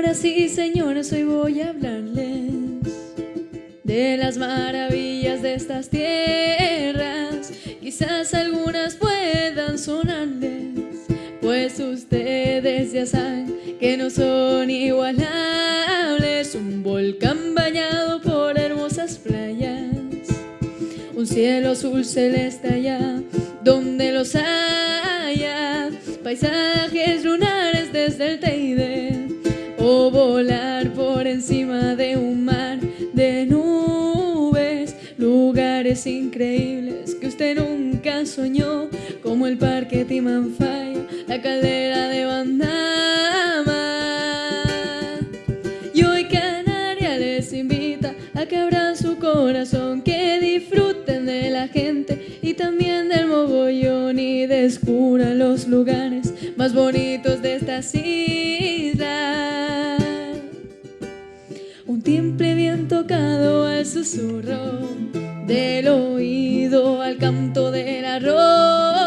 Señoras y señores, hoy voy a hablarles de las maravillas de estas tierras. Quizás algunas puedan sonarles, ustedes ya saben que no son igualables. Un volcán bañado por hermosas playas, un cielo azul celeste allá donde los haya, paisajes lunares desde el Teide. O volar por encima de un mar de nubes, lugares increíbles que usted nunca soñó, como el parque Timanfaya, la caldera de Bandama. Y hoy Canaria les invita a que abran su corazón, que disfruten de la gente y también del mogollón y descubran los lugares más bonitos de estas islas. Un timple bien tocado al susurro del oído, al canto del arroro.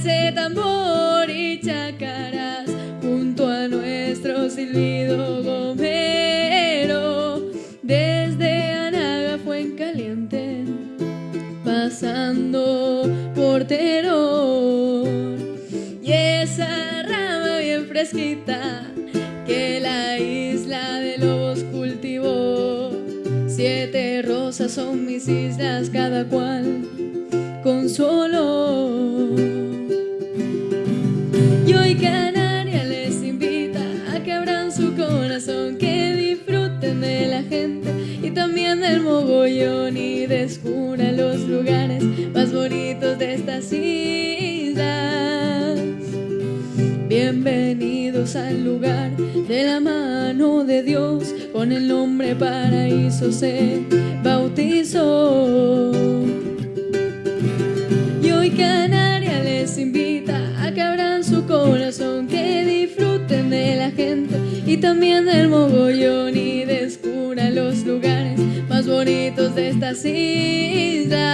Ese tambor y chacaras junto a nuestro silbido gomero. Desde Anaga fue en caliente, pasando por Teror. Y esa rama bien fresquita que la isla de lobos cultivó. Siete rosas son mis islas, cada cual con su olor. Canaria les invita a que abran su corazón, que disfruten de la gente y también del mogollón y descubran los lugares más bonitos de estas islas. Bienvenidos al lugar de la mano de Dios, con el nombre paraíso se bautizó. Y hoy Canaria y también del mogollón y descubran los lugares más bonitos de estas islas.